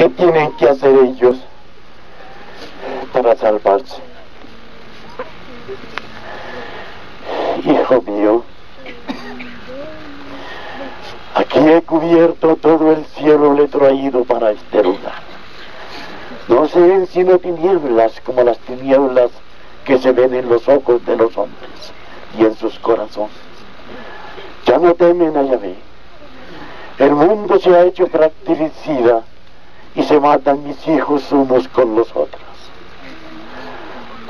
¿Qué tienen que hacer ellos para salvarse? Hijo mío, aquí he cubierto todo el cielo, le para este lugar. No se ven sino tinieblas como las tinieblas que se ven en los ojos de los hombres y en sus corazones. Ya no temen a Yahvé. El mundo se ha hecho fratricida y se matan mis hijos unos con los otros.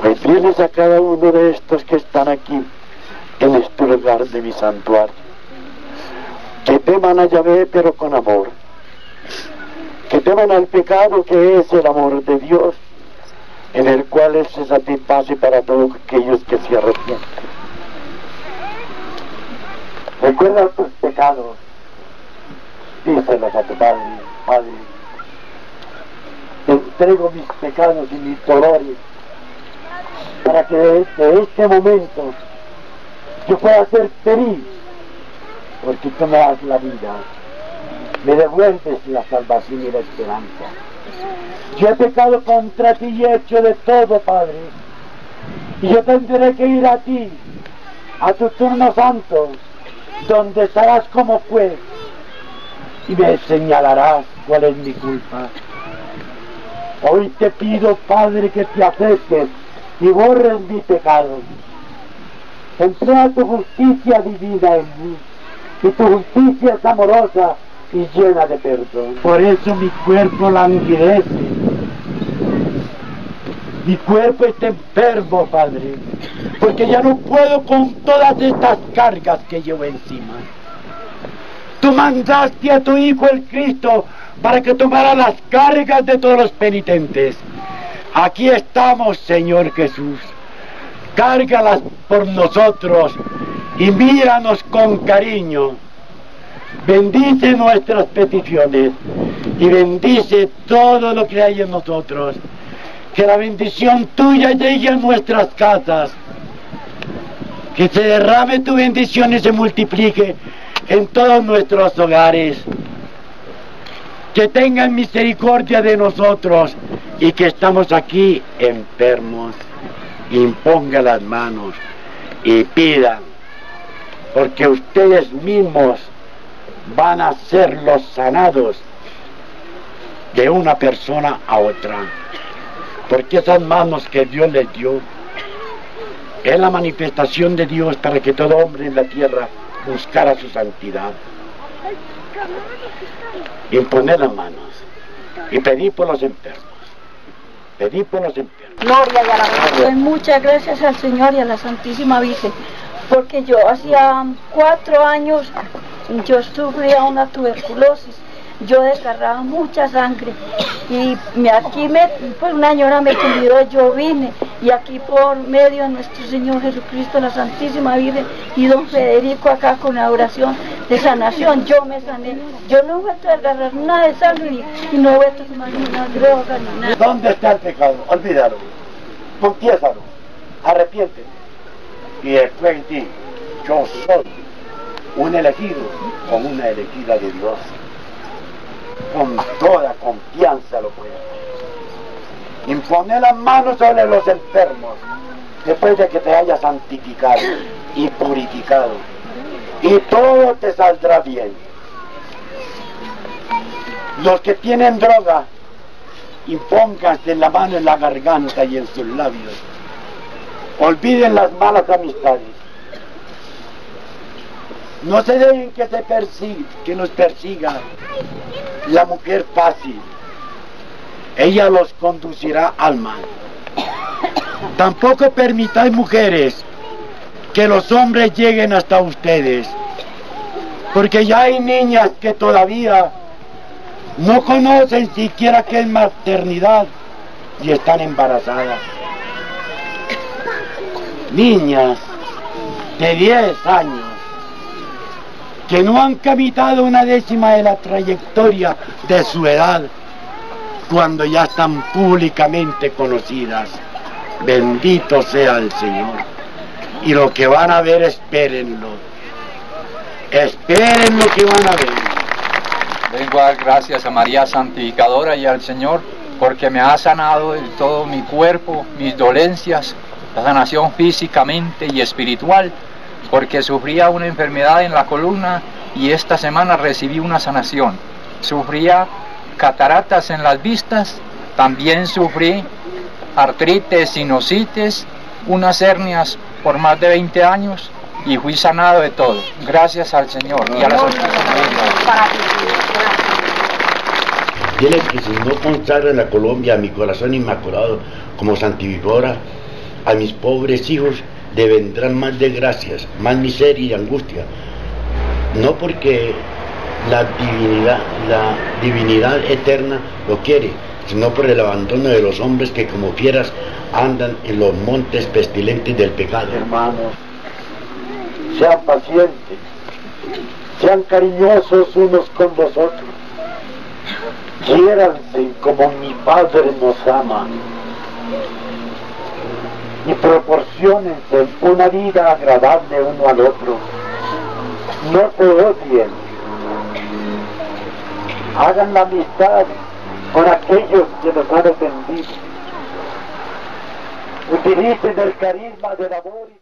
Pues diles a cada uno de estos que están aquí en este lugar de mi santuario, que teman a Yahvé pero con amor, que teman al pecado que es el amor de Dios, en el cual Él se satisface para todos aquellos que se arrepienten. Recuerda tus pecados, díselos a tu Padre, Padre. Entrego mis pecados y mis dolores para que desde este momento yo pueda ser feliz, porque tú me das la vida, me devuelves la salvación y la esperanza. Yo he pecado contra ti y he hecho de todo, Padre, y yo tendré que ir a ti, a tu turno santo, donde estarás como juez, y me señalarás cuál es mi culpa. Hoy te pido, Padre, que te acerques y borres mi pecado. Emplea tu justicia divina en mí, y tu justicia es amorosa y llena de perdón. Por eso mi cuerpo languidece. Mi cuerpo está enfermo, Padre, porque ya no puedo con todas estas cargas que llevo encima. Tú mandaste a tu Hijo el Cristo para que tomara las cargas de todos los penitentes. Aquí estamos, Señor Jesús. Cárgalas por nosotros y míranos con cariño. Bendice nuestras peticiones y bendice todo lo que hay en nosotros. Que la bendición tuya llegue a nuestras casas. Que se derrame tu bendición y se multiplique en todos nuestros hogares. Que tengan misericordia de nosotros y que estamos aquí enfermos. Imponga las manos y pidan, porque ustedes mismos van a ser los sanados de una persona a otra. Porque esas manos que Dios les dio es la manifestación de Dios para que todo hombre en la tierra buscara su santidad. Imponer las manos y pedir por los enfermos. Pedir por los enfermos. Gloria y alabanza. Doy muchas gracias al Señor y a la Santísima Virgen, porque yo hacía cuatro años yo sufría una tuberculosis, yo desgarraba mucha sangre y me, aquí me, pues una señora me cuidó, yo vine y aquí por medio de nuestro Señor Jesucristo, la Santísima Virgen y don Federico acá con la oración de sanación, yo me sané, yo no he vuelto a desgarrar nada de sangre y no he a tomar ni una droga ni nada. ¿Dónde está el pecado? Olvídalo. Confiésalo. Arrepiéntete. Y después en ti, yo soy un elegido con una elegida de Dios. Con toda confianza lo puede hacer. Impone las manos sobre los enfermos después de que te hayas santificado y purificado. Y todo te saldrá bien. Los que tienen droga, impónganse la mano en la garganta y en sus labios. Olviden las malas amistades. No se dejen que, se persiga, que nos persiga la mujer fácil. Ella los conducirá al mal. Tampoco permitáis mujeres que los hombres lleguen hasta ustedes. Porque ya hay niñas que todavía no conocen siquiera qué es maternidad y están embarazadas. Niñas de 10 años que no han caminado una décima de la trayectoria de su edad cuando ya están públicamente conocidas. Bendito sea el Señor. Y lo que van a ver, espérenlo. Esperen lo que van a ver. A dar gracias a María Santificadora y al Señor porque me ha sanado de todo mi cuerpo, mis dolencias, la sanación físicamente y espiritual, porque sufría una enfermedad en la columna y esta semana recibí una sanación. Sufría cataratas en las vistas, también sufrí artritis, sinusitis, unas hernias por más de 20 años y fui sanado de todo. Gracias al Señor y a la Dile que si no consagra la Colombia a mi corazón inmaculado como santificadora, a mis pobres hijos le vendrán más desgracias, más miseria y angustia. No porque la divinidad, la divinidad eterna lo quiere, sino por el abandono de los hombres que como fieras andan en los montes pestilentes del pecado. Hermanos, sean pacientes, sean cariñosos unos con los otros, quiéranse como mi Padre nos ama y proporcionense una vida agradable uno al otro. No se odien, hagan la amistad con aquellos que los han ofendido. Utilicen el carisma del amor y